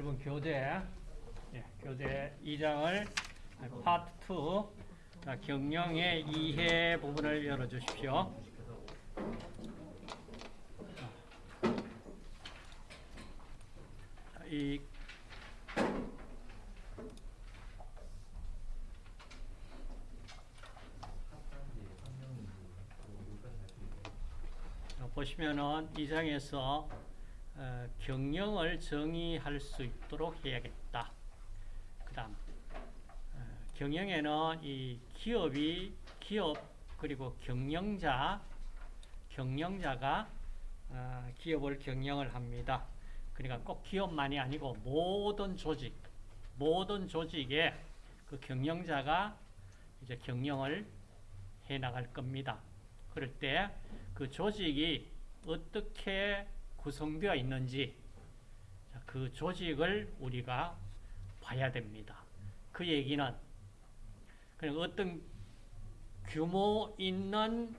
여러분 교재 예, 교재 2장을 파트 2 자, 경영의 이해 부분을 열어주십시오. 자, 이 자, 보시면은 이 장에서 어, 경영을 정의할 수 있도록 해야겠다. 그 다음, 어, 경영에는 이 기업이, 기업, 그리고 경영자, 경영자가 어, 기업을 경영을 합니다. 그러니까 꼭 기업만이 아니고 모든 조직, 모든 조직에 그 경영자가 이제 경영을 해 나갈 겁니다. 그럴 때 그 조직이 어떻게 구성되어 있는지 그 조직을 우리가 봐야 됩니다. 그 얘기는 그냥 어떤 규모 있는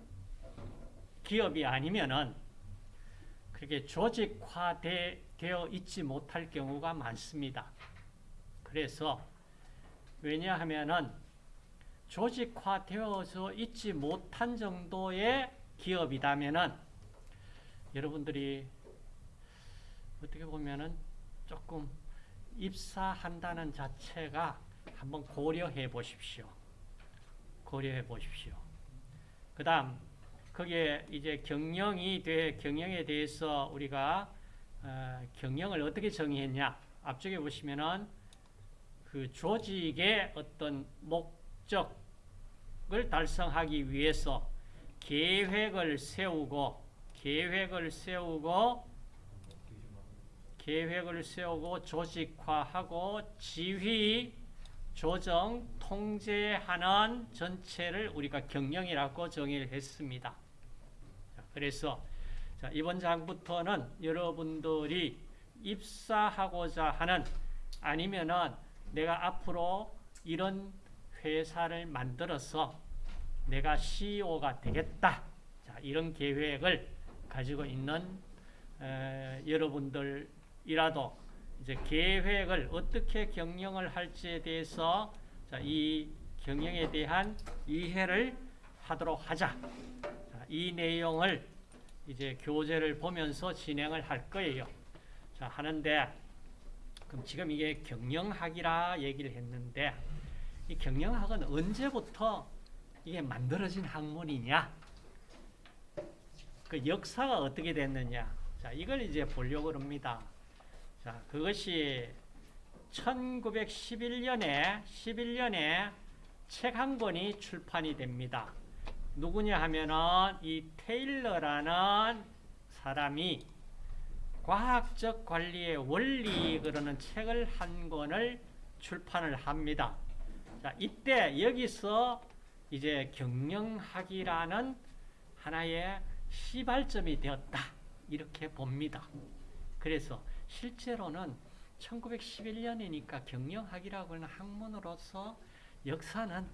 기업이 아니면은 그렇게 조직화되어 있지 못할 경우가 많습니다. 그래서 왜냐하면은 조직화되어서 있지 못한 정도의 기업이라면은 여러분들이 어떻게 보면은 조금 입사한다는 자체가 한번 고려해 보십시오. 고려해 보십시오. 그 다음, 거기에 이제 경영이 돼, 경영에 대해서 우리가, 어, 경영을 어떻게 정의했냐. 앞쪽에 보시면은 그 조직의 어떤 목적을 달성하기 위해서 계획을 세우고, 계획을 세우고, 계획을 세우고 조직화하고 지휘, 조정, 통제하는 전체를 우리가 경영이라고 정의를 했습니다. 그래서 이번 장부터는 여러분들이 입사하고자 하는 아니면은 내가 앞으로 이런 회사를 만들어서 내가 CEO가 되겠다. 자, 이런 계획을 가지고 있는 에, 여러분들 이라도 이제 계획을 어떻게 경영을 할지에 대해서 자, 이 경영에 대한 이해를 하도록 하자. 자, 이 내용을 이제 교재를 보면서 진행을 할 거예요. 자, 하는데 그럼 지금 이게 경영학이라 얘기를 했는데 이 경영학은 언제부터 이게 만들어진 학문이냐? 그 역사가 어떻게 됐느냐? 자, 이걸 이제 보려고 합니다. 자, 그것이 1911년에 11년에 책 한 권이 출판이 됩니다. 누구냐 하면은 이 테일러라는 사람이 과학적 관리의 원리 그러는 책을 한 권을 출판을 합니다. 자, 이때 여기서 이제 경영학이라는 하나의 시발점이 되었다. 이렇게 봅니다. 그래서 실제로는 1911년이니까 경영학이라고 하는 학문으로서 역사는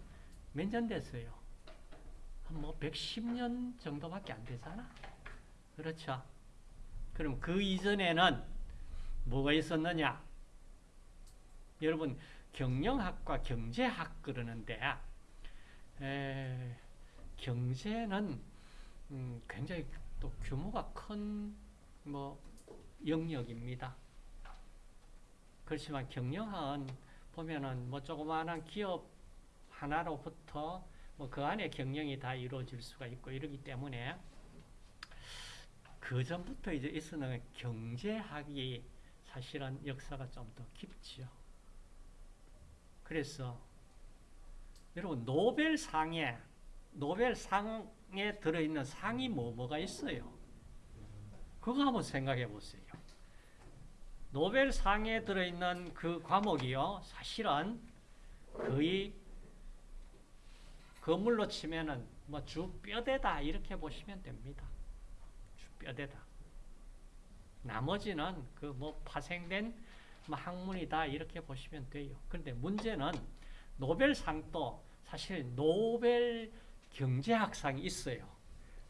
몇 년 됐어요? 뭐 110년 정도밖에 안 되잖아. 그렇죠? 그럼 그 이전에는 뭐가 있었느냐? 여러분 경영학과 경제학 그러는데 에, 경제는 음, 굉장히 또 규모가 큰 뭐 영역입니다. 그렇지만 경영학은 보면은 뭐 조그마한 기업 하나로부터 뭐 그 안에 경영이 다 이루어질 수가 있고 이러기 때문에 그 전부터 이제 있었는 경제학이 사실은 역사가 좀 더 깊지요. 그래서 여러분 노벨상에 노벨상에 들어있는 상이 뭐 뭐가 있어요? 그거 한번 생각해 보세요. 노벨상에 들어있는 그 과목이요. 사실은 거의 건물로 치면은 뭐 주뼈대다 이렇게 보시면 됩니다. 주뼈대다. 나머지는 그 뭐 파생된 뭐 학문이다 이렇게 보시면 돼요. 그런데 문제는 노벨상도 사실 노벨 경제학상이 있어요.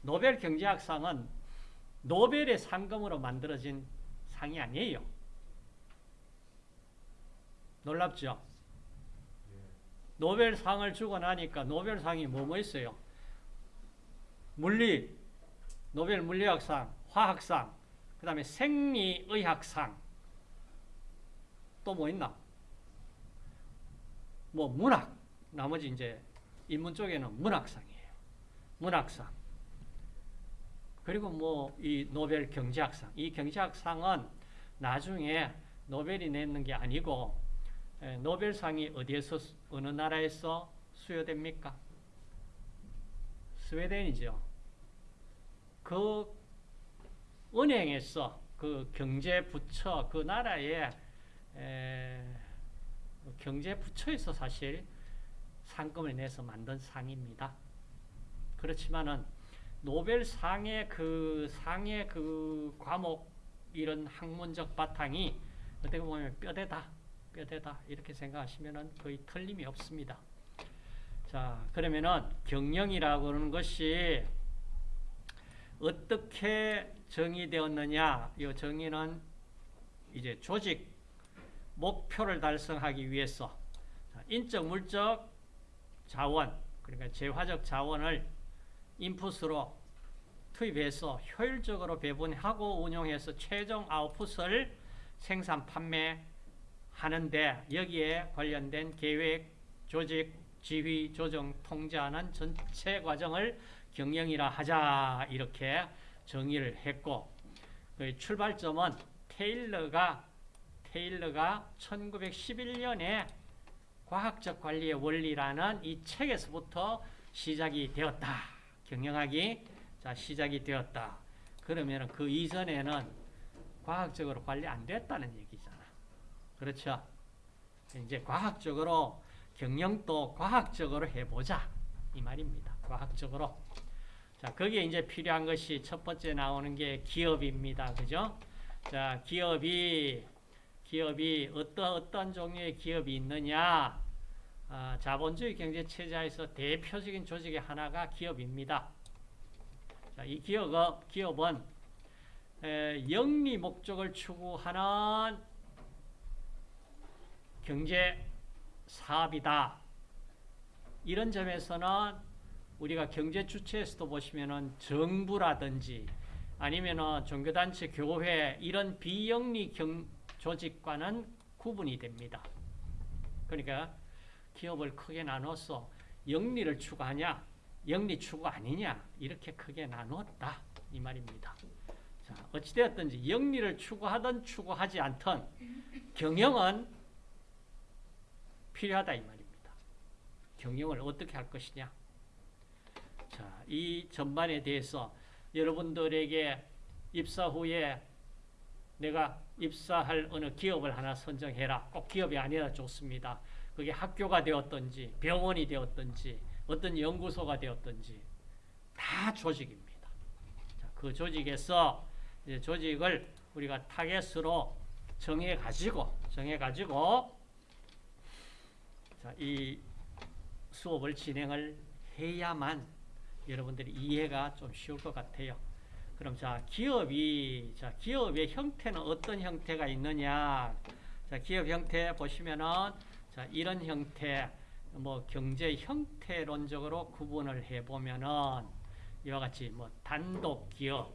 노벨 경제학상은 노벨의 상금으로 만들어진 상이 아니에요. 놀랍죠? 노벨상을 주고 나니까 노벨상이 뭐뭐 있어요? 물리, 노벨 물리학상, 화학상, 그 다음에 생리의학상, 또 뭐 있나? 뭐 문학, 나머지 이제 인문 쪽에는 문학상이에요. 문학상. 그리고 뭐 이 노벨 경제학상. 이 경제학상은 나중에 노벨이 내는 게 아니고 에, 노벨상이 어디에서 수- 어느 나라에서 수여됩니까? 스웨덴이죠. 그 은행에서 그 경제 부처 그 나라의 에, 경제 부처에서 사실 상금을 내서 만든 상입니다. 그렇지만은 노벨상의 그 상의 그 과목 이런 학문적 바탕이 어떻게 보면 뼈대다, 뼈대다 이렇게 생각하시면은 거의 틀림이 없습니다. 자, 그러면은 경영이라고 하는 것이 어떻게 정의되었느냐? 이 정의는 이제 조직 목표를 달성하기 위해서 자, 인적, 물적 자원, 그러니까 재화적 자원을 인풋으로 투입해서 효율적으로 배분하고 운용해서 최종 아웃풋을 생산, 판매 하는데 여기에 관련된 계획, 조직, 지휘, 조정, 통제하는 전체 과정을 경영이라 하자 이렇게 정의를 했고 그 출발점은 테일러가 테일러가 1911년에 과학적 관리의 원리라는 이 책에서부터 시작이 되었다. 경영학이 자 시작이 되었다. 그러면 그 이전에는 과학적으로 관리 안 됐다는 얘기잖아. 그렇죠? 이제 과학적으로 경영도 과학적으로 해보자 이 말입니다. 과학적으로. 자 거기에 이제 필요한 것이 첫 번째 나오는 게 기업입니다. 그죠? 자 기업이 기업이 어떤 어떤 종류의 기업이 있느냐? 아, 자본주의 경제 체제에서 대표적인 조직의 하나가 기업입니다. 자, 이 기업 기업은 에, 영리 목적을 추구하는 경제 사업이다. 이런 점에서는 우리가 경제 주체에서도 보시면은 정부라든지 아니면은 종교단체, 교회 이런 비영리 경, 조직과는 구분이 됩니다. 그러니까 기업을 크게 나눠서 영리를 추구하냐, 영리 추구 아니냐 이렇게 크게 나누었다 이 말입니다. 자, 어찌되었든지 영리를 추구하든 추구하지 않든 경영은 필요하다 이 말입니다. 경영을 어떻게 할 것이냐. 자, 이 전반에 대해서 여러분들에게 입사 후에 내가 입사할 어느 기업을 하나 선정해라. 꼭 기업이 아니라 좋습니다. 그게 학교가 되었든지 병원이 되었든지 어떤 연구소가 되었든지 다 조직입니다. 자, 그 조직에서 조직을 우리가 타겟으로 정해 가지고 정해 가지고 자, 이 수업을 진행을 해야만 여러분들이 이해가 좀 쉬울 것 같아요. 그럼 자 기업이 자 기업의 형태는 어떤 형태가 있느냐? 자 기업 형태 보시면은 자 이런 형태 뭐 경제 형태론적으로 구분을 해 보면은 이와 같이 뭐 단독 기업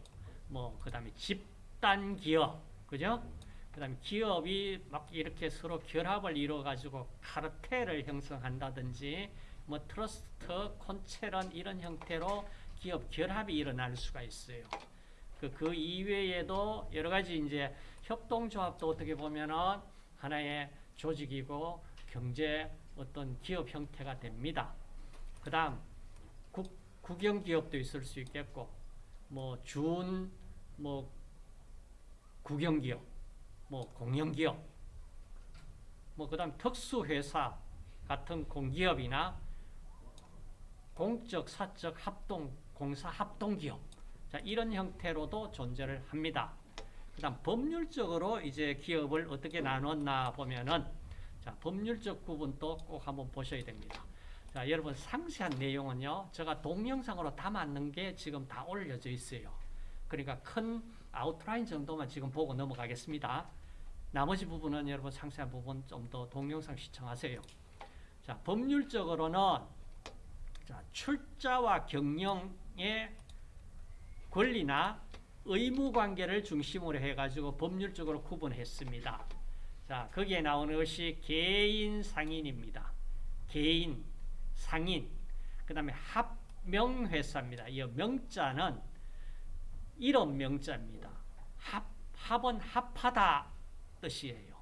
뭐 그 다음에 집단 기업 그죠? 그 다음에 기업이 막 이렇게 서로 결합을 이루어 가지고 카르텔을 형성한다든지 뭐 트러스트, 콘체른 이런 형태로 기업 결합이 일어날 수가 있어요. 그, 그 이외에도 여러 가지 이제 협동조합도 어떻게 보면은 하나의 조직이고 경제 어떤 기업 형태가 됩니다. 그 다음, 국, 국영기업도 있을 수 있겠고, 뭐, 준, 뭐, 국영기업, 뭐, 공영기업, 뭐, 그 다음 특수회사 같은 공기업이나 공적, 사적 합동, 공사 합동기업. 자, 이런 형태로도 존재를 합니다. 그 다음 법률적으로 이제 기업을 어떻게 나눴나 보면은 자, 법률적 부분도 꼭 한번 보셔야 됩니다. 자, 여러분 상세한 내용은요. 제가 동영상으로 담았는 게 지금 다 올려져 있어요. 그러니까 큰 아웃라인 정도만 지금 보고 넘어가겠습니다. 나머지 부분은 여러분 상세한 부분 좀 더 동영상 시청하세요. 자, 법률적으로는 자, 출자와 경영의 권리나 의무 관계를 중심으로 해가지고 법률적으로 구분했습니다. 자, 거기에 나오는 것이 개인 상인입니다. 개인, 상인. 그 다음에 합명회사입니다. 이 명자는 이름 명자입니다. 합, 합은 합하다 뜻이에요.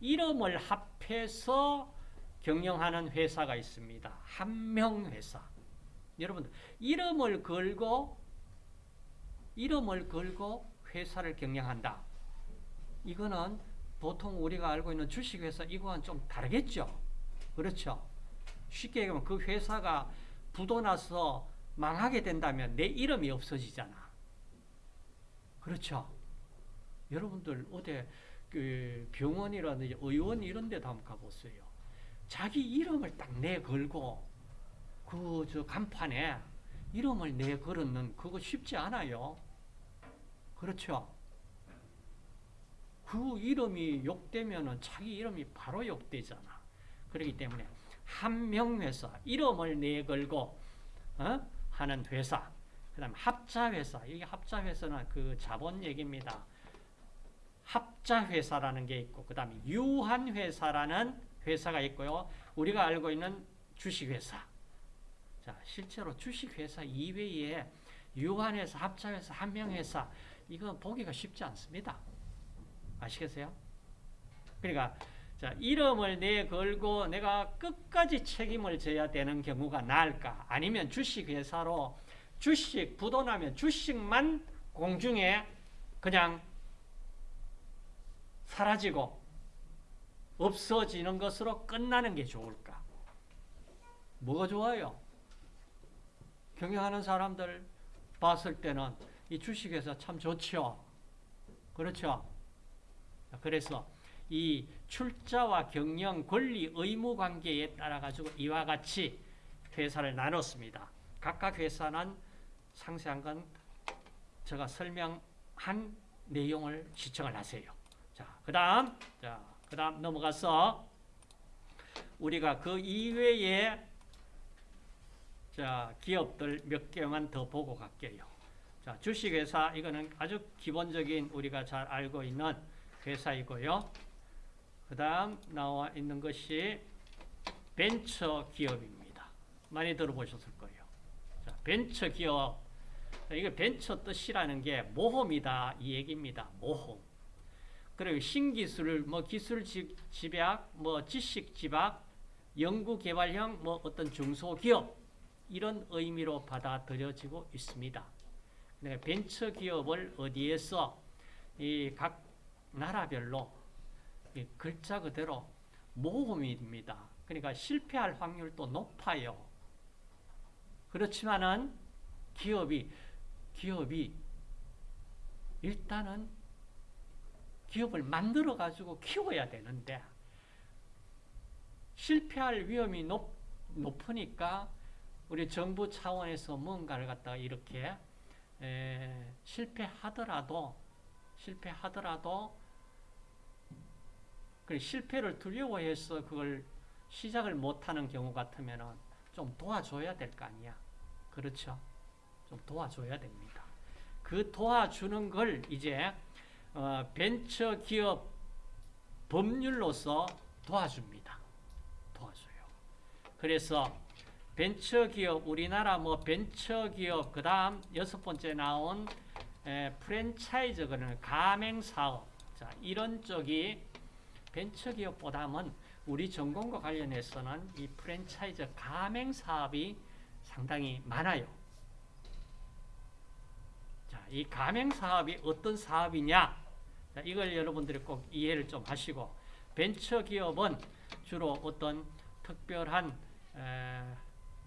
이름을 합해서 경영하는 회사가 있습니다. 한명 회사. 여러분들, 이름을 걸고, 이름을 걸고 회사를 경영한다. 이거는 보통 우리가 알고 있는 주식회사 이거와는 좀 다르겠죠? 그렇죠? 쉽게 얘기하면 그 회사가 부도나서 망하게 된다면 내 이름이 없어지잖아. 그렇죠? 여러분들 어디 그 병원이라든지 의원 이런 데도 한번 가보세요. 자기 이름을 딱 내걸고 그 저 간판에 이름을 내걸었는 그거 쉽지 않아요. 그렇죠? 그 이름이 욕되면은 자기 이름이 바로 욕되잖아. 그렇기 때문에 한명 회사 이름을 내걸고 어? 하는 회사. 그 다음 합자회사. 이게 합자회사는 그 자본 얘기입니다. 합자회사라는 게 있고 그 다음에 유한회사라는 회사가 있고요. 우리가 알고 있는 주식회사. 자, 실제로 주식회사 이외에 유한회사, 합자회사, 한명회사 이거 보기가 쉽지 않습니다. 아시겠어요? 그러니까 자, 이름을 내 걸고 내가 끝까지 책임을 져야 되는 경우가 나을까? 아니면 주식회사로 주식 부도나면 주식만 공중에 그냥 사라지고 없어지는 것으로 끝나는 게 좋을까? 뭐가 좋아요? 경영하는 사람들 봤을 때는 이 주식회사 참 좋죠. 그렇죠? 그래서 이 출자와 경영 권리 의무 관계에 따라 가지고 이와 같이 회사를 나눴습니다. 각각 회사는 상세한 건 제가 설명한 내용을 시청을 하세요. 자, 그 다음 자, 그 다음 넘어가서 우리가 그 이외에 자, 기업들 몇 개만 더 보고 갈게요. 자, 주식회사 이거는 아주 기본적인 우리가 잘 알고 있는 회사이고요. 그 다음 나와 있는 것이 벤처 기업입니다. 많이 들어보셨을 거예요. 자, 벤처 기업. 이게 벤처 뜻이라는 게 모험이다 이 얘기입니다. 모험. 그리고 신기술, 뭐 기술 집약, 뭐 지식 집약, 연구 개발형 뭐 어떤 중소기업 이런 의미로 받아들여지고 있습니다. 벤처 기업을 어디에서 이 각 나라별로 글자 그대로 모험입니다. 그러니까 실패할 확률도 높아요. 그렇지만은 기업이 기업이 일단은 기업을 만들어 가지고 키워야 되는데 실패할 위험이 높, 높으니까 우리 정부 차원에서 뭔가를 갖다가 이렇게 에, 실패하더라도 실패하더라도 그 실패를 두려워해서 그걸 시작을 못하는 경우 같으면 좀 도와줘야 될 거 아니야. 그렇죠? 좀 도와줘야 됩니다. 그 도와주는 걸 이제 어, 벤처 기업 법률로서 도와줍니다. 도와줘요. 그래서 벤처 기업 우리나라 뭐 벤처 기업 그 다음 여섯 번째 나온 에, 프랜차이즈 그는 가맹 사업 자 이런 쪽이 벤처기업보다는 우리 전공과 관련해서는 이 프랜차이즈 가맹 사업이 상당히 많아요. 자, 이 가맹 사업이 어떤 사업이냐? 자, 이걸 여러분들이 꼭 이해를 좀 하시고 벤처 기업은 주로 어떤 특별한 에,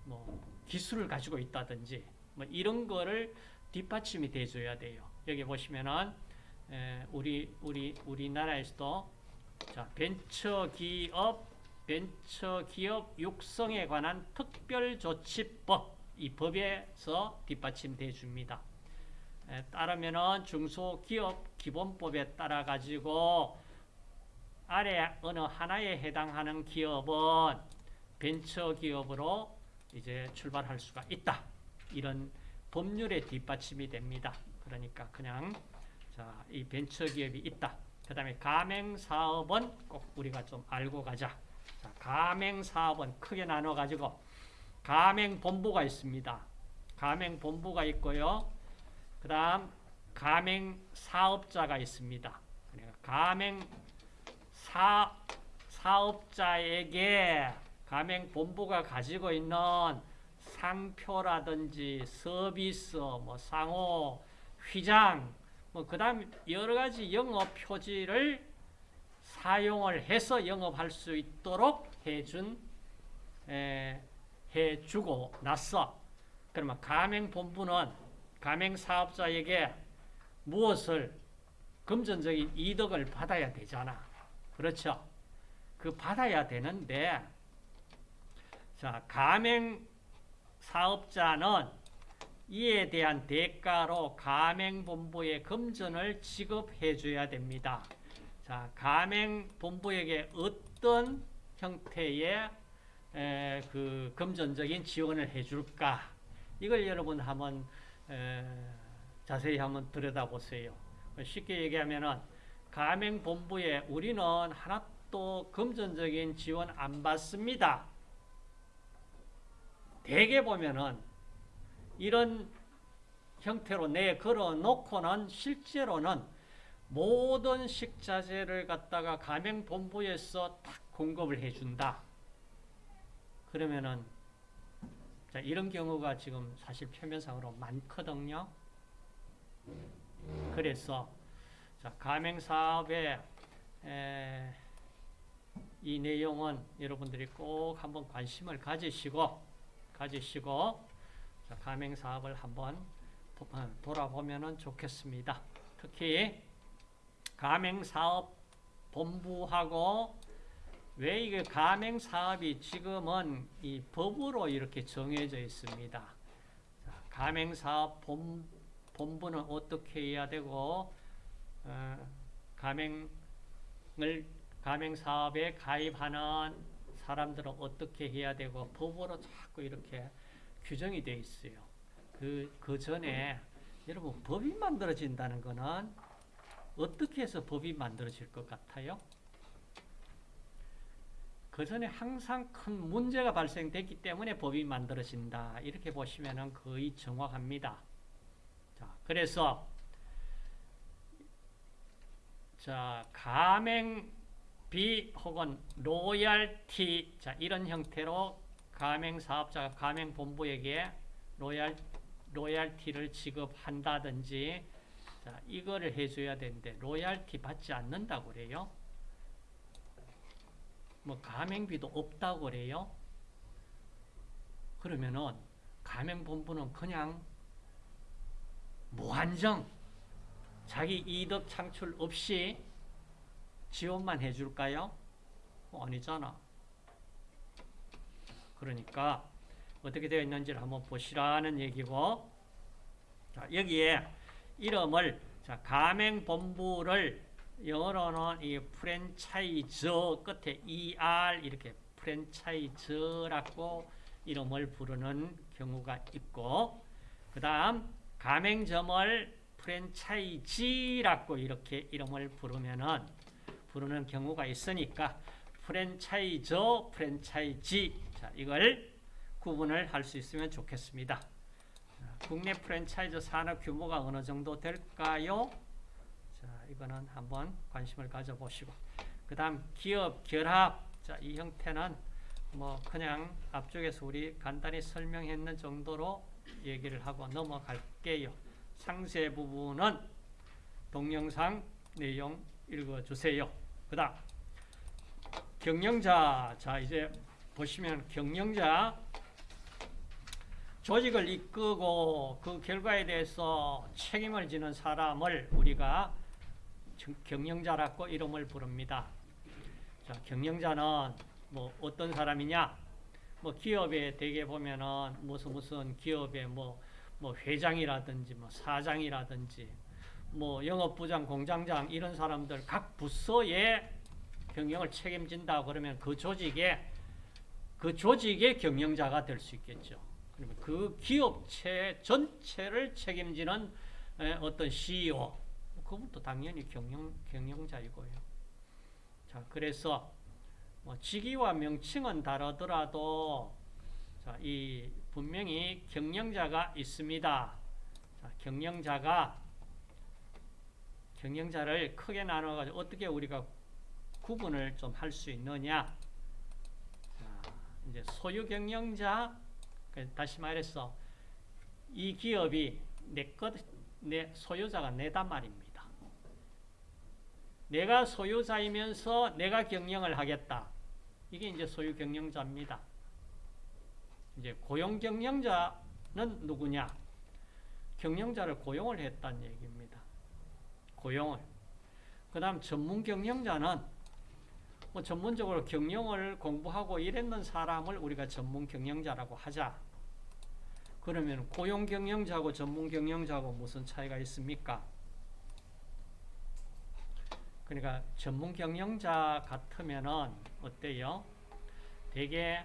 뭐 기술을 가지고 있다든지 뭐 이런 거를 뒷받침이 돼줘야 돼요. 여기 보시면은 에, 우리 우리 우리나라에서도 자, 벤처 기업, 벤처 기업 육성에 관한 특별 조치법, 이 법에서 뒷받침돼 줍니다. 에, 따르면은 중소기업 기본법에 따라 가지고 아래 어느 하나에 해당하는 기업은 벤처 기업으로 이제 출발할 수가 있다. 이런 법률의 뒷받침이 됩니다. 그러니까 그냥 자, 이 벤처 기업이 있다. 그 다음에 가맹 사업은 꼭 우리가 좀 알고 가자. 자, 가맹 사업은 크게 나눠 가지고 가맹 본부가 있습니다. 가맹 본부가 있고요. 그 다음 가맹 사업자가 있습니다. 그러니까 가맹 사, 사업자에게 가맹 본부가 가지고 있는 상표라든지 서비스, 뭐 상호, 휘장, 뭐 그 다음 여러 가지 영업 표지를 사용을 해서 영업할 수 있도록 해준 에, 해주고 났어. 그러면 가맹 본부는 가맹 사업자에게 무엇을 금전적인 이득을 받아야 되잖아. 그렇죠? 그 받아야 되는데 자, 가맹 사업자는 이에 대한 대가로 가맹본부에 금전을 지급해 줘야 됩니다. 자, 가맹본부에게 어떤 형태의 에, 그 금전적인 지원을 해줄까? 이걸 여러분 한번 에, 자세히 한번 들여다보세요. 쉽게 얘기하면은 가맹본부에 우리는 하나도 금전적인 지원 안 받습니다. 대개 보면은 이런 형태로 내 걸어 놓고는 실제로는 모든 식자재를 갖다가 가맹본부에서 딱 공급을 해준다. 그러면은 자, 이런 경우가 지금 사실 표면상으로 많거든요. 그래서 자, 가맹사업의 에, 이 내용은 여러분들이 꼭 한번 관심을 가지시고 가지시고 자, 가맹사업을 한번 어, 돌아보면 좋겠습니다. 특히 가맹사업 본부하고 왜 이게 가맹 사업이 지금은 이 법으로 이렇게 정해져 있습니다. 자, 가맹 사업 본, 본부는 어떻게 해야 되고 어, 가맹을 가맹 사업에 가입하는 사람들은 어떻게 해야 되고 법으로 자꾸 이렇게 규정이 되어 있어요. 그, 그 전에 여러분 법이 만들어진다는 것은 어떻게 해서 법이 만들어질 것 같아요? 그 전에 항상 큰 문제가 발생됐기 때문에 법이 만들어진다. 이렇게 보시면 거의 정확합니다. 자, 그래서 자, 가맹비 혹은 로얄티 자, 이런 형태로 가맹 사업자가 가맹 본부에게 로얄 로얄티를 지급한다든지 자, 이거를 해 줘야 되는데 로얄티 받지 않는다고 그래요. 뭐 가맹비도 없다고 그래요. 그러면은 가맹본부는 그냥 무한정 자기 이득 창출 없이 지원만 해줄까요? 어, 아니잖아. 그러니까 어떻게 되어 있는지를 한번 보시라는 얘기고 자, 여기에 이름을 자, 가맹본부를 영어로는 이 프랜차이저 끝에 ER 이렇게 프랜차이저라고 이름을 부르는 경우가 있고 그 다음 가맹점을 프랜차이지라고 이렇게 이름을 부르면은 부르는 경우가 있으니까 프랜차이저, 프랜차이지 자 이걸 구분을 할 수 있으면 좋겠습니다. 국내 프랜차이즈 산업 규모가 어느 정도 될까요? 자, 이거는 한번 관심을 가져보시고 그 다음 기업 결합 자, 이 형태는 뭐 그냥 앞쪽에서 우리 간단히 설명했는 정도로 얘기를 하고 넘어갈게요. 상세 부분은 동영상 내용 읽어주세요. 그 다음 경영자 자 이제 보시면 경영자 조직을 이끄고 그 결과에 대해서 책임을 지는 사람을 우리가 경영자라고 이름을 부릅니다. 자, 경영자는 뭐 어떤 사람이냐? 뭐 기업에 대개 보면은 무슨 무슨 기업의 뭐, 뭐 회장이라든지 뭐 사장이라든지 뭐 영업부장, 공장장 이런 사람들 각 부서에 경영을 책임진다 그러면 그 조직의 그 조직의 경영자가 될 수 있겠죠. 그러면 그 기업체 전체를 책임지는 에, 어떤 CEO, 그분도 당연히 경영 경영자이고요. 자, 그래서 뭐 직위와 명칭은 다르더라도 자, 이 분명히 경영자가 있습니다. 자, 경영자가 경영자를 크게 나눠 가지고 어떻게 우리가 구분을 좀 할 수 있느냐? 자, 이제 소유 경영자 그 다시 말해서 이 기업이 내 것, 내 소유자가 내단 말입니다. 내가 소유자이면서 내가 경영을 하겠다. 이게 이제 소유 경영자입니다. 이제 고용 경영자는 누구냐? 경영자를 고용을 했다는 얘기입니다. 고용을. 그 다음 전문 경영자는 뭐 전문적으로 경영을 공부하고 이랬는 사람을 우리가 전문 경영자라고 하자. 그러면 고용 경영자하고 전문 경영자하고 무슨 차이가 있습니까? 그러니까 전문 경영자 같으면은 어때요? 되게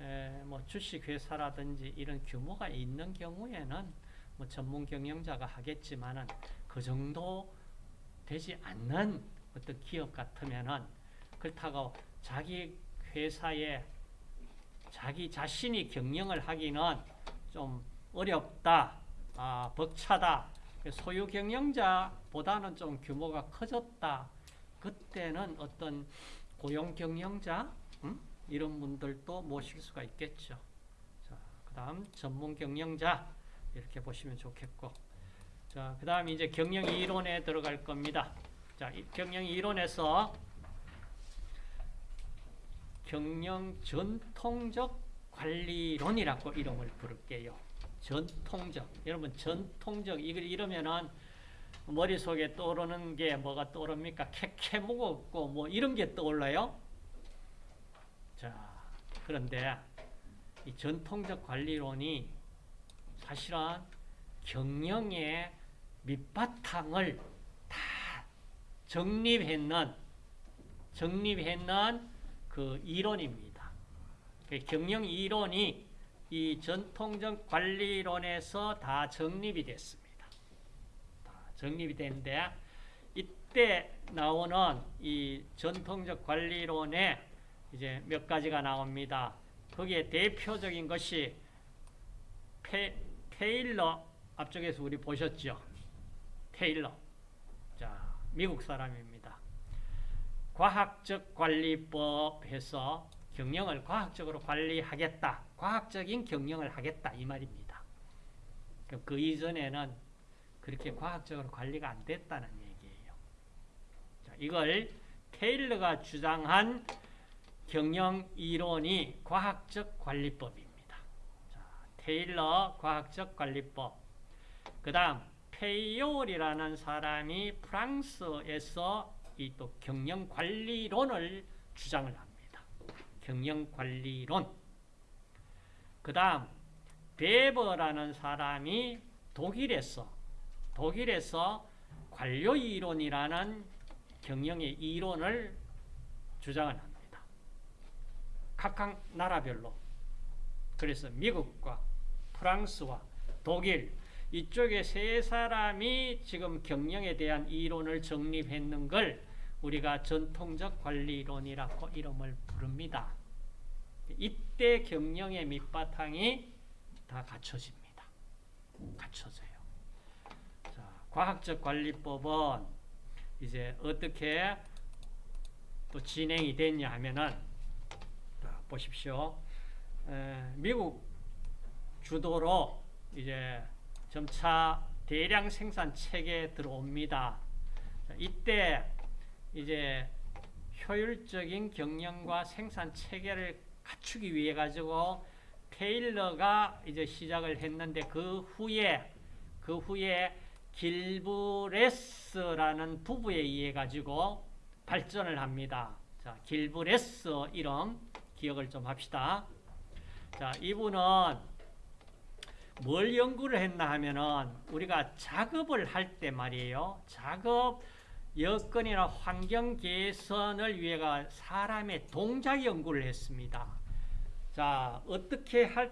에, 뭐 주식 회사라든지 이런 규모가 있는 경우에는 뭐 전문 경영자가 하겠지만은 그 정도 되지 않는 어떤 기업 같으면은 그렇다고 자기 회사에 자기 자신이 경영을 하기는 좀 어렵다, 아, 벅차다. 소유 경영자보다는 좀 규모가 커졌다. 그때는 어떤 고용 경영자 음? 이런 분들도 모실 수가 있겠죠. 자, 그다음 전문 경영자 이렇게 보시면 좋겠고, 자, 그다음 이제 경영 이론에 들어갈 겁니다. 자, 경영 이론에서 경영 전통적 관리론이라고 이름을 부를게요. 전통적. 여러분 전통적 이걸 이러면은 머릿속에 떠오르는 게 뭐가 떠오릅니까? 캐캐 무겁고 뭐 이런 게 떠올라요? 자, 그런데 이 전통적 관리론이 사실은 경영의 밑바탕을 다 정립했는 정립했는 그 이론입니다. 그 경영 이론이 이 전통적 관리론에서 다 정립이 됐습니다. 다 정립이 됐는데 이때 나오는 이 전통적 관리론에 이제 몇 가지가 나옵니다. 거기에 대표적인 것이 페, 테일러 앞쪽에서 우리 보셨죠? 테일러. 자, 미국 사람입니다. 과학적 관리법 해서 경영을 과학적으로 관리하겠다. 과학적인 경영을 하겠다. 이 말입니다. 그 이전에는 그렇게 과학적으로 관리가 안 됐다는 얘기예요. 자, 이걸 테일러가 주장한 경영 이론이 과학적 관리법입니다. 자, 테일러 과학적 관리법. 그 다음 페이올이라는 사람이 프랑스에서 이 또 경영 관리론을 주장을 합니다. 경영 관리론. 그 다음 베버라는 사람이 독일에서 독일에서 관료 이론이라는 경영의 이론을 주장을 합니다. 각각 나라별로. 그래서 미국과 프랑스와 독일 이쪽에 세 사람이 지금 경영에 대한 이론을 정립했는 걸 우리가 전통적 관리론이라고 이름을 부릅니다. 이때 경영의 밑바탕이 다 갖춰집니다. 갖춰져요. 자, 과학적 관리법은 이제 어떻게 또 진행이 됐냐 하면은 자, 보십시오. 에, 미국 주도로 이제 점차 대량 생산 체계에 들어옵니다. 자, 이때 이제 효율적인 경영과 생산 체계를 갖추기 위해 가지고 테일러가 이제 시작을 했는데 그 후에 그 후에 길브레스라는 부부에 의해 가지고 발전을 합니다. 자, 길브레스 이름 기억을 좀 합시다. 자, 이분은 뭘 연구를 했나 하면은 우리가 작업을 할 때 말이에요. 작업 여건이나 환경 개선을 위해가 사람의 동작 연구를 했습니다. 자, 어떻게 할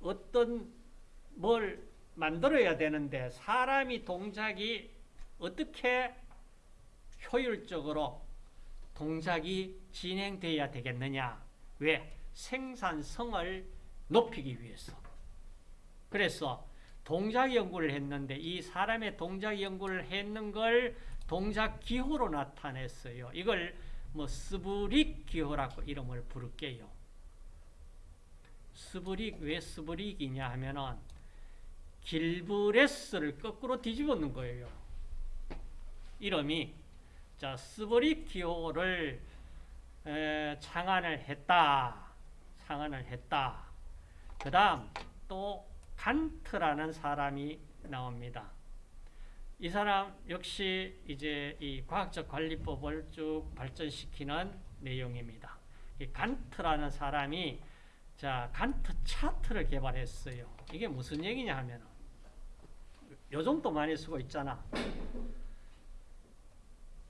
어떤 뭘 만들어야 되는데 사람이 동작이 어떻게 효율적으로 동작이 진행돼야 되겠느냐? 왜? 생산성을 높이기 위해서. 그래서 동작 연구를 했는데 이 사람의 동작 연구를 했는 걸 동작 기호로 나타냈어요. 이걸 뭐 therblig 기호라고 이름을 부를게요. therblig 왜 therblig이냐 하면은 길브레스를 거꾸로 뒤집어 놓은 거예요. 이름이 자 therblig 기호를 에, 창안을 했다. 창안을 했다. 그 다음 또 간트라는 사람이 나옵니다. 이 사람 역시 이제 이 과학적 관리법을 쭉 발전시키는 내용입니다. 이 간트라는 사람이 자 간트 차트를 개발했어요. 이게 무슨 얘기냐 하면 요즘도 많이 쓰고 있잖아.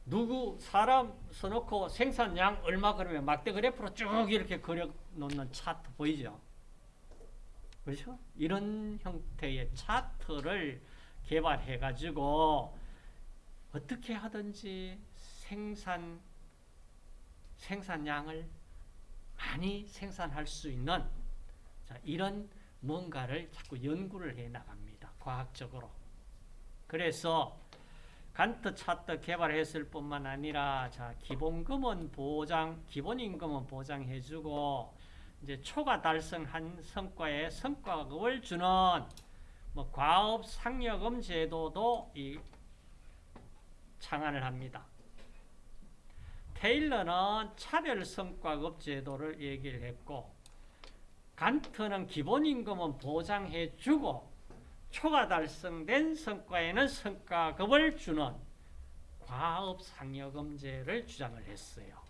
누구 사람 써놓고 생산량 얼마 그러면 막대 그래프로 쭉 이렇게 그려 놓는 차트 보이죠? 그렇죠? 이런 형태의 차트를 개발해 가지고 어떻게 하든지 생산 생산량을 많이 생산할 수 있는 자, 이런 뭔가를 자꾸 연구를 해 나갑니다. 과학적으로. 그래서 간트 차트 개발했을 뿐만 아니라 자, 기본금은 보장, 기본임금은 보장해 주고 이제 초과 달성한 성과에 성과급을 주는 뭐 과업 상여금 제도도 이 창안을 합니다. 테일러는 차별 성과급 제도를 얘기를 했고 간트는 기본임금은 보장해 주고 초과 달성된 성과에는 성과급을 주는 과업 상여금제를 주장을 했어요.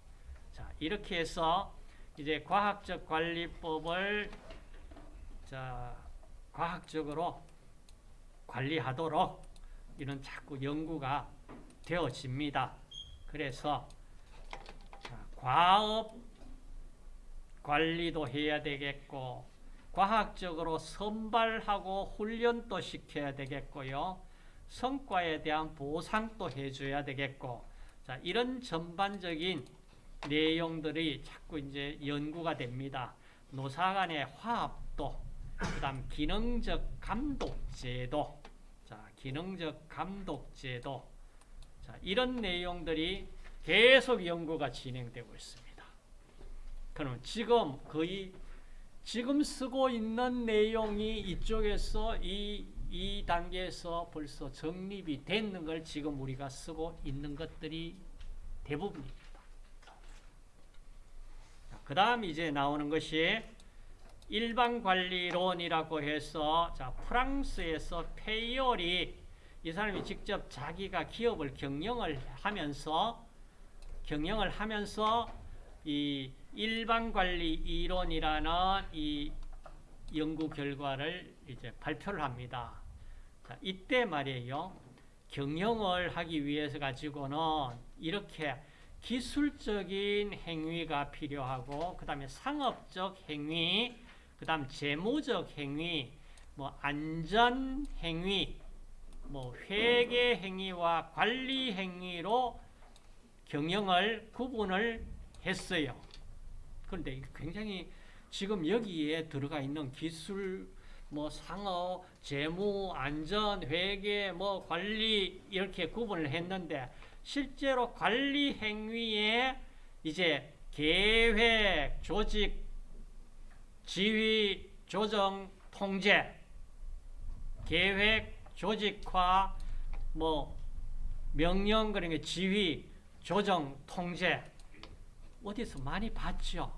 자, 이렇게 해서 이제 과학적 관리법을 자, 과학적으로 관리하도록 이런 자꾸 연구가 되어집니다. 그래서 자, 과업 관리도 해야 되겠고 과학적으로 선발하고 훈련도 시켜야 되겠고요. 성과에 대한 보상도 해줘야 되겠고 자 이런 전반적인 내용들이 자꾸 이제 연구가 됩니다. 노사 간의 화합도 그 다음 기능적 감독제도 자 기능적 감독제도 자 이런 내용들이 계속 연구가 진행되고 있습니다. 그럼 지금 거의 지금 쓰고 있는 내용이 이쪽에서 이, 이 단계에서 벌써 정립이 됐는 걸 지금 우리가 쓰고 있는 것들이 대부분입니다. 그 다음 이제 나오는 것이 일반관리론이라고 해서 자 프랑스에서 페이올이 이 사람이 직접 자기가 기업을 경영을 하면서 경영을 하면서 이 일반관리 이론이라는 이 연구 결과를 이제 발표를 합니다. 자, 이때 말이에요. 경영을 하기 위해서 가지고는 이렇게 기술적인 행위가 필요하고 그 다음에 상업적 행위, 그 다음 재무적 행위, 뭐 안전 행위, 뭐 회계 행위와 관리 행위로 경영을 구분을 했어요. 그런데 굉장히 지금 여기에 들어가 있는 기술, 뭐 상업, 재무, 안전, 회계, 뭐 관리 이렇게 구분을 했는데 실제로 관리 행위에 이제 계획, 조직, 지휘, 조정, 통제, 계획, 조직화, 뭐 명령 그러니까 지휘, 조정, 통제 어디서 많이 봤죠?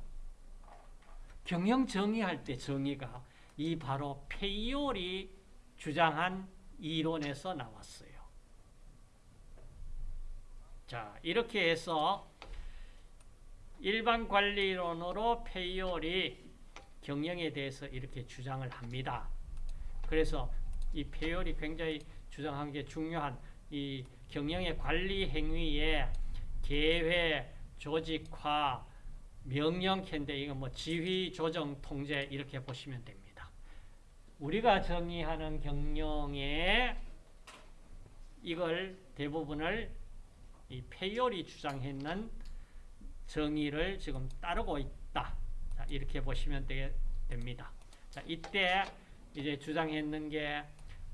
경영 정의할 때 정의가 이 바로 페이올이 주장한 이론에서 나왔어요. 자, 이렇게 해서 일반 관리론으로 페이올이 경영에 대해서 이렇게 주장을 합니다. 그래서 이 페이올이 굉장히 주장한 게 중요한 이 경영의 관리 행위에 계획, 조직화, 명령캔데 이거 뭐 지휘, 조정, 통제 이렇게 보시면 됩니다. 우리가 정의하는 경영의 이걸 대부분을 이 페이올이 주장했는 정의를 지금 따르고 있다. 자, 이렇게 보시면 되, 됩니다. 자, 이때 이제 주장했는 게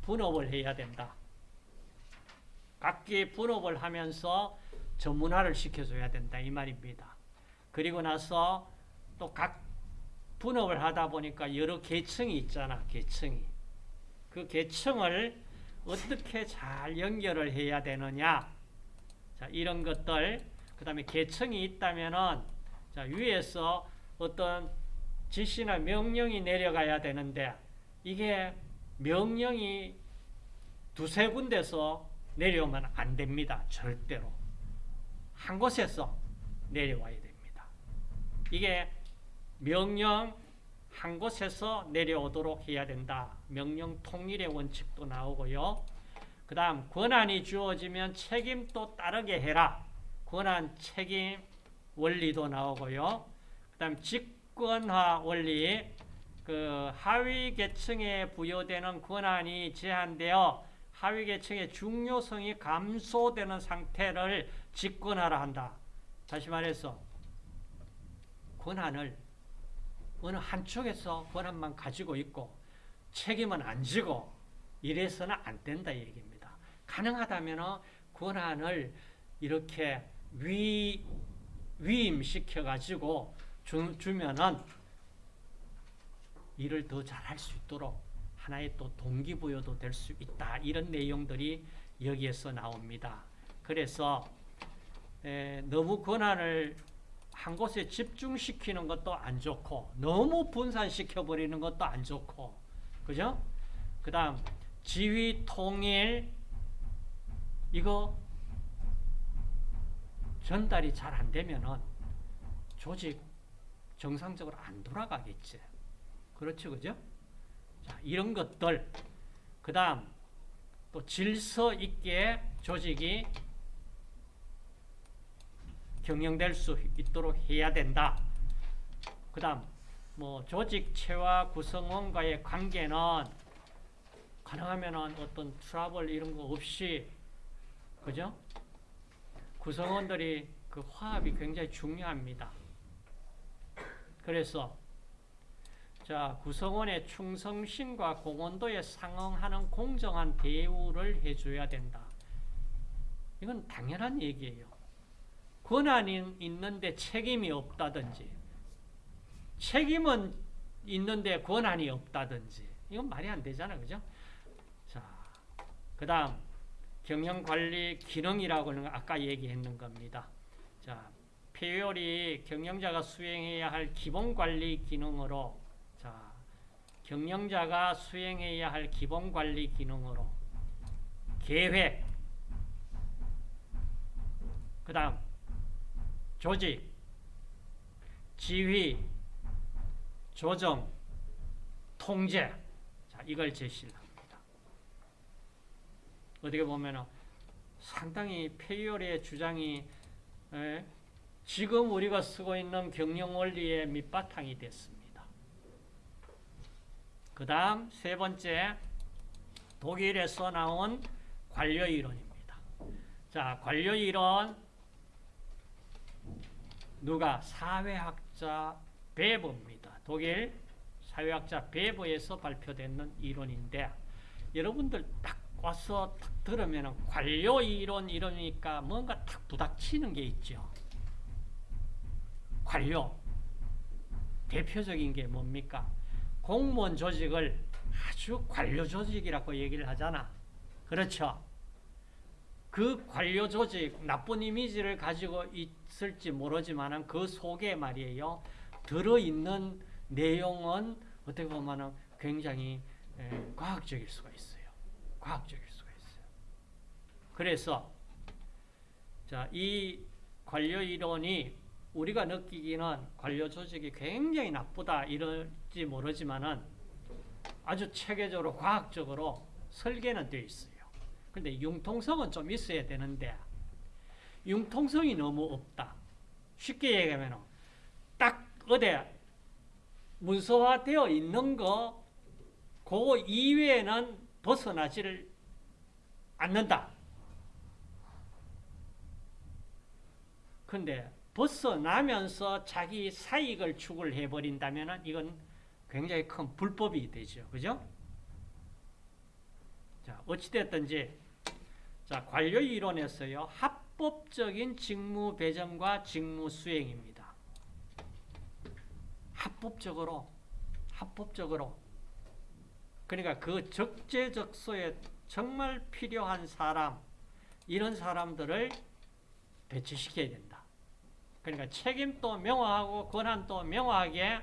분업을 해야 된다. 각기 분업을 하면서 전문화를 시켜줘야 된다. 이 말입니다. 그리고 나서 또 각 분업을 하다 보니까 여러 계층이 있잖아. 계층이. 그 계층을 어떻게 잘 연결을 해야 되느냐. 자, 이런 것들. 그 다음에 계층이 있다면은, 자, 위에서 어떤 지시나 명령이 내려가야 되는데, 이게 명령이 두세 군데서 내려오면 안 됩니다. 절대로. 한 곳에서 내려와야 됩니다. 이게 명령 한 곳에서 내려오도록 해야 된다. 명령 통일의 원칙도 나오고요. 그 다음 권한이 주어지면 책임도 따르게 해라. 권한 책임 원리도 나오고요. 그 다음 직권화 원리 그 하위 계층에 부여되는 권한이 제한되어 하위 계층의 중요성이 감소되는 상태를 집권하라 한다. 다시 말해서 권한을 어느 한쪽에서 권한만 가지고 있고 책임은 안 지고 이래서는 안 된다 얘기입니다. 가능하다면 권한을 이렇게 위, 위임시켜 가지고 주, 주면은 일을 더 잘할 수 있도록 하나의 또 동기부여도 될 수 있다. 이런 내용들이 여기에서 나옵니다. 그래서 에, 너무 권한을 한 곳에 집중시키는 것도 안 좋고 너무 분산시켜 버리는 것도 안 좋고 그죠? 그 다음 지휘 통일 이거 전달이 잘 안 되면은 조직 정상적으로 안 돌아가겠지. 그렇죠, 그죠? 자, 이런 것들 그 다음 또 질서 있게 조직이 경영될 수 있도록 해야 된다. 그 다음, 뭐, 조직체와 구성원과의 관계는 가능하면 어떤 트러블 이런 거 없이, 그죠? 구성원들이 그 화합이 굉장히 중요합니다. 그래서, 자, 구성원의 충성심과 공헌도에 상응하는 공정한 대우를 해줘야 된다. 이건 당연한 얘기예요. 권한이 있는데 책임이 없다든지 책임은 있는데 권한이 없다든지 이건 말이 안 되잖아 그죠? 자, 그 다음 경영관리 기능이라고 하는 거 아까 얘기했는 겁니다. 자, 폐율이 경영자가 수행해야 할 기본관리 기능으로 자, 경영자가 수행해야 할 기본 관리 기능으로 계획 그 다음 조직, 지휘, 조정, 통제. 자, 이걸 제시를 합니다. 어떻게 보면 상당히 페이올의 주장이 에, 지금 우리가 쓰고 있는 경영 원리의 밑바탕이 됐습니다. 그 다음 세 번째 독일에서 나온 관료 이론입니다. 자, 관료 이론 누가 사회학자 베버입니다. 독일 사회학자 베버에서 발표되는 이론인데 여러분들 딱 와서 딱 들으면 관료 이론 이러니까 뭔가 딱 부닥치는 게 있죠. 관료 대표적인 게 뭡니까? 공무원 조직을 아주 관료 조직이라고 얘기를 하잖아. 그렇죠? 그 관료 조직 나쁜 이미지를 가지고 있을지 모르지만 그 속에 말이에요 들어있는 내용은 어떻게 보면 굉장히 과학적일 수가 있어요 과학적일 수가 있어요 그래서 자, 이 관료 이론이 우리가 느끼기는 관료 조직이 굉장히 나쁘다 이럴지 모르지만은 아주 체계적으로 과학적으로 설계는 되어 있어요 근데 융통성은 좀 있어야 되는데 융통성이 너무 없다. 쉽게 얘기하면 딱 어디 문서화되어 있는 거 그거 이외에는 벗어나지를 않는다. 근데 벗어나면서 자기 사익을 추구를 해버린다면 이건 굉장히 큰 불법이 되죠. 그죠? 자, 어찌됐든지, 자, 관료 이론에서요, 합법적인 직무 배정과 직무 수행입니다. 합법적으로, 합법적으로. 그러니까 그 적재적소에 정말 필요한 사람, 이런 사람들을 배치시켜야 된다. 그러니까 책임도 명확하고 권한도 명확하게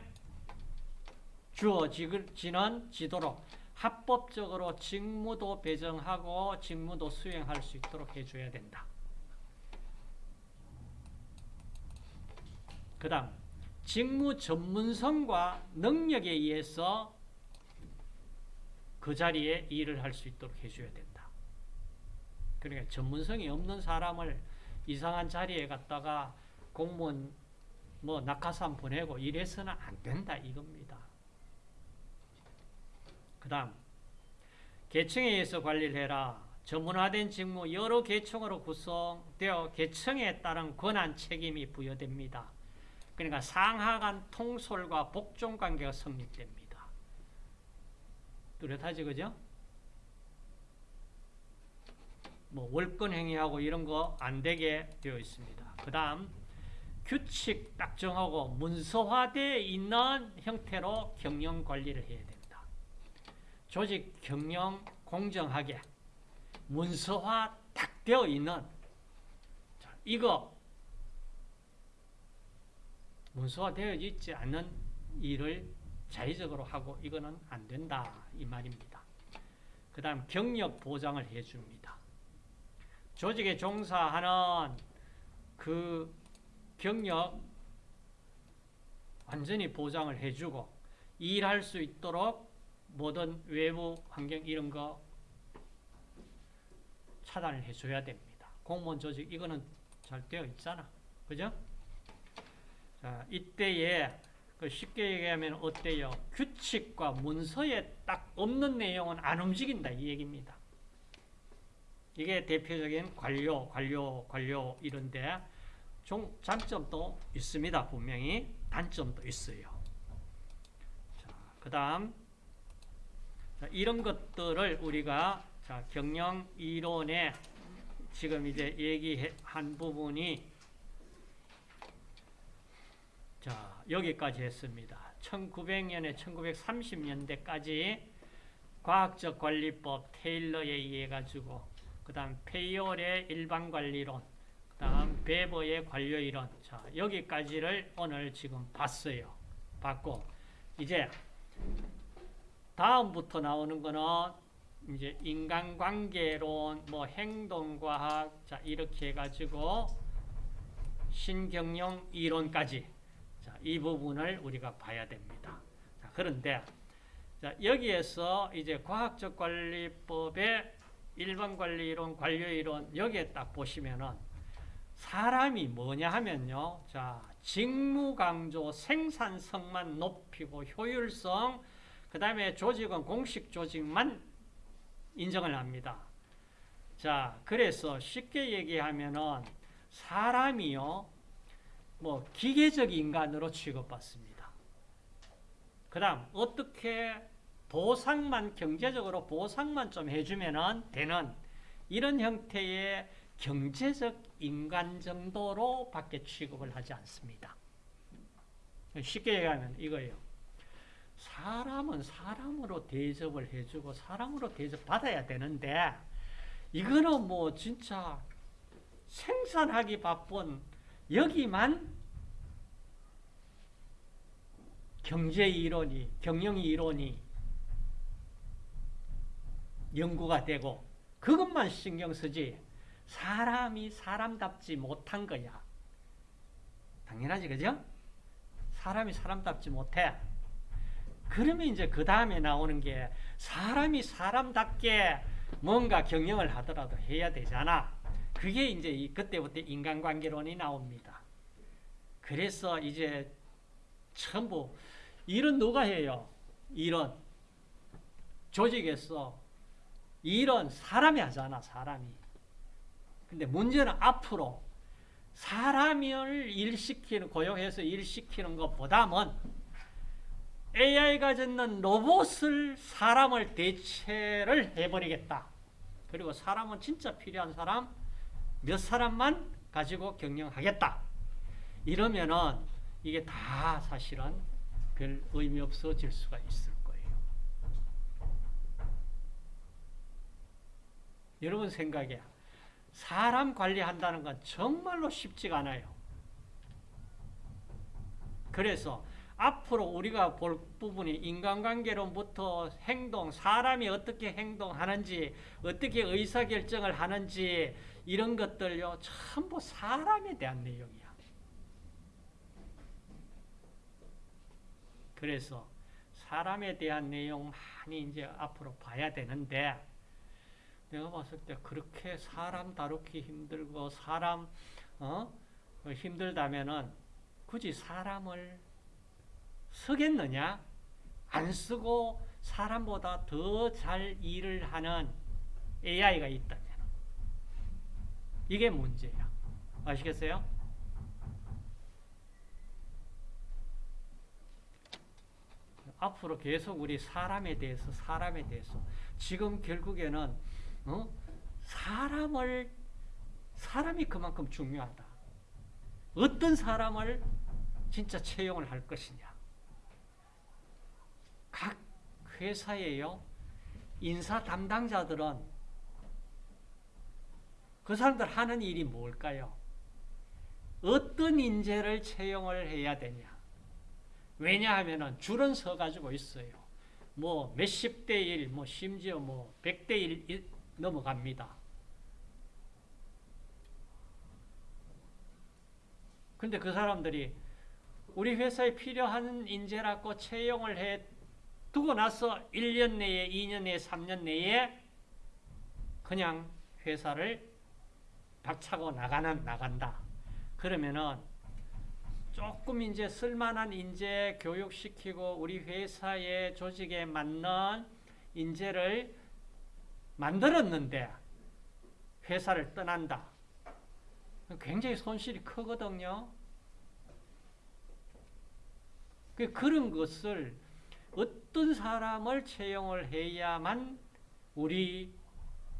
주어지는 지도록 합법적으로 직무도 배정하고 직무도 수행할 수 있도록 해줘야 된다. 그 다음 직무 전문성과 능력에 의해서 그 자리에 일을 할 수 있도록 해줘야 된다. 그러니까 전문성이 없는 사람을 이상한 자리에 갔다가 공무원 뭐 낙하산 보내고 이래서는 안 된다 이겁니다. 그 다음 계층에 의해서 관리를 해라. 전문화된 직무 여러 계층으로 구성되어 계층에 따른 권한 책임이 부여됩니다. 그러니까 상하 간 통솔과 복종 관계가 성립됩니다. 뚜렷하지 그죠? 뭐 월권 행위하고 이런 거 안 되게 되어 있습니다. 그 다음 규칙 딱 정하고 문서화되어 있는 형태로 경영 관리를 해야 된다. 조직 경영 공정하게 문서화 딱 되어 있는 자, 이거 문서화 되어 있지 않는 일을 자의적으로 하고 이거는 안 된다 이 말입니다. 그 다음 경력 보장을 해줍니다. 조직에 종사하는 그 경력 완전히 보장을 해주고 일할 수 있도록 모든 외부 환경 이런 거 차단을 해줘야 됩니다. 공무원 조직 이거는 잘 되어 있잖아. 그죠? 자, 이때에 그 쉽게 얘기하면 어때요? 규칙과 문서에 딱 없는 내용은 안 움직인다 이 얘기입니다. 이게 대표적인 관료, 관료, 관료 이런데 종, 장점도 있습니다. 분명히 단점도 있어요. 그 다음 이런 것들을 우리가 자, 경영 이론에 지금 이제 얘기한 부분이 자 여기까지 했습니다. 1900년에 1930년대까지 과학적 관리법 테일러에 의해 가지고 그 다음 페이올의 일반관리론 그 다음 베버의 관료이론 자 여기까지를 오늘 지금 봤어요. 봤고 이제 다음부터 나오는 거는 이제 인간관계론, 뭐 행동과학, 자 이렇게 해가지고 신경영 이론까지 자, 이 부분을 우리가 봐야 됩니다. 자, 그런데 자, 여기에서 이제 과학적 관리법의 일반 관리론, 관료이론 여기에 딱 보시면은 사람이 뭐냐 하면요. 자, 직무 강조, 생산성만 높이고 효율성, 그 다음에 조직은 공식 조직만 인정을 합니다. 자, 그래서 쉽게 얘기하면은 사람이요, 뭐 기계적 인간으로 취급받습니다. 그 다음 어떻게 보상만 경제적으로 보상만 좀 해주면은 되는 이런 형태의 경제적 인간 정도로 밖에 취급을 하지 않습니다. 쉽게 얘기하면 이거예요. 사람은 사람으로 대접을 해주고 사람으로 대접받아야 되는데 이거는 뭐 진짜 생산하기 바쁜 여기만 경제 이론이 경영 이론이 연구가 되고 그것만 신경 쓰지 사람이 사람답지 못한 거야. 당연하지 그죠? 사람이 사람답지 못해. 그러면 이제 그 다음에 나오는 게 사람이 사람답게 뭔가 경영을 하더라도 해야 되잖아. 그게 이제 이- 그때부터 인간관계론이 나옵니다. 그래서 이제 전부 일은 누가 해요? 일은 조직에서 일은 사람이 하잖아, 사람이. 근데 문제는 앞으로 사람을 일시키는, 고용해서 일시키는 것보다는 AI가 짓는 로봇을 사람을 대체를 해버리겠다. 그리고 사람은 진짜 필요한 사람 몇 사람만 가지고 경영하겠다. 이러면은 이게 다 사실은 별 의미 없어질 수가 있을 거예요. 여러분 생각에 사람 관리한다는 건 정말로 쉽지가 않아요. 그래서 앞으로 우리가 볼 부분이 인간관계론부터 행동, 사람이 어떻게 행동하는지, 어떻게 의사결정을 하는지 이런 것들요 전부 사람에 대한 내용이야. 그래서 사람에 대한 내용 많이 이제 앞으로 봐야 되는데 내가 봤을 때 그렇게 사람 다루기 힘들고 사람 어? 힘들다면은 굳이 사람을 쓰겠느냐? 안 쓰고 사람보다 더 잘 일을 하는 AI가 있다면 이게 문제야. 아시겠어요? 앞으로 계속 우리 사람에 대해서 사람에 대해서 지금 결국에는 어? 사람을 사람이 그만큼 중요하다. 어떤 사람을 진짜 채용을 할 것이냐. 각 회사에요. 인사 담당자들은 그 사람들 하는 일이 뭘까요? 어떤 인재를 채용을 해야 되냐? 왜냐하면은 줄은 서 가지고 있어요. 뭐 몇십 대 일, 뭐 심지어 뭐백대일 넘어갑니다. 근데 그 사람들이 우리 회사에 필요한 인재라고 채용을 해 두고 나서 1년 내에, 2년 내에, 3년 내에 그냥 회사를 박차고 나가는, 나간다. 그러면은 조금 이제 쓸만한 인재 교육시키고 우리 회사의 조직에 맞는 인재를 만들었는데 회사를 떠난다. 굉장히 손실이 크거든요. 그 그런 것을 어떤 사람을 채용을 해야만 우리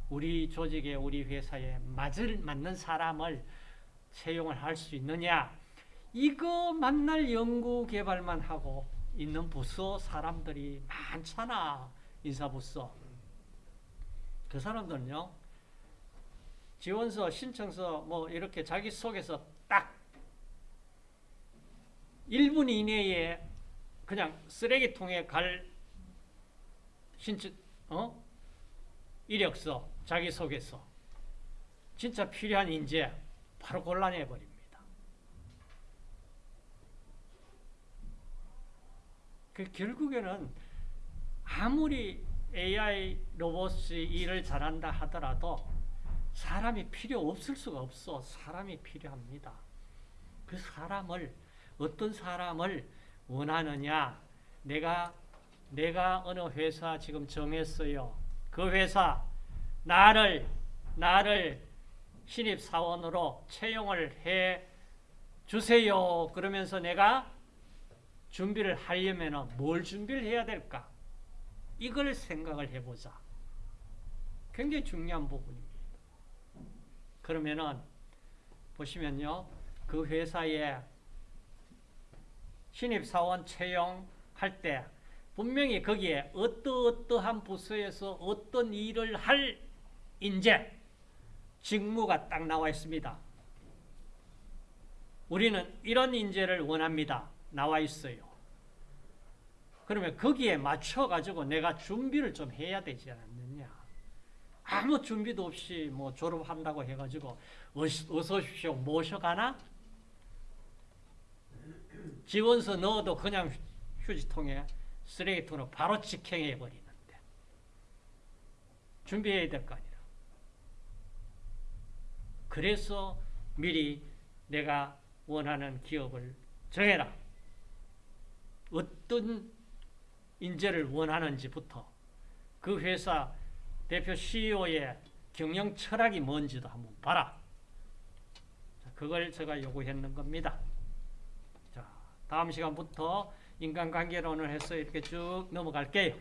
우리 조직에 우리 회사에 맞을 맞는 사람을 채용을 할 수 있느냐? 이거 만날 연구 개발만 하고 있는 부서 사람들이 많잖아. 인사부서. 그 사람들은요. 지원서, 신청서 뭐 이렇게 자기 속에서 딱 1분 이내에 그냥 쓰레기통에 갈 신청 어? 이력서 자기소개서 진짜 필요한 인재 바로 곤란해 버립니다. 그 결국에는 아무리 AI 로봇이 일을 잘한다 하더라도 사람이 필요 없을 수가 없어. 사람이 필요합니다. 그 사람을 어떤 사람을 원하느냐? 내가 내가 어느 회사 지금 정했어요. 그 회사 나를 나를 신입 사원으로 채용을 해 주세요. 그러면서 내가 준비를 하려면 뭘 준비를 해야 될까? 이걸 생각을 해보자. 굉장히 중요한 부분입니다. 그러면은 보시면요. 그 회사에 신입사원 채용할 때 분명히 거기에 어떠어떠한 부서에서 어떤 일을 할 인재, 직무가 딱 나와 있습니다. 우리는 이런 인재를 원합니다. 나와 있어요. 그러면 거기에 맞춰가지고 내가 준비를 좀 해야 되지 않느냐. 아무 준비도 없이 뭐 졸업한다고 해가지고 어서 오십시오 모셔가나? 지원서 넣어도 그냥 휴지통에 쓰레기통으로 바로 직행해 버리는데 준비해야 될 거 아니라. 그래서 미리 내가 원하는 기업을 정해라. 어떤 인재를 원하는지부터 그 회사 대표 CEO의 경영 철학이 뭔지도 한번 봐라. 자, 그걸 제가 요구했는 겁니다. 자, 다음 시간부터 인간관계론을 해서 이렇게 쭉 넘어갈게요.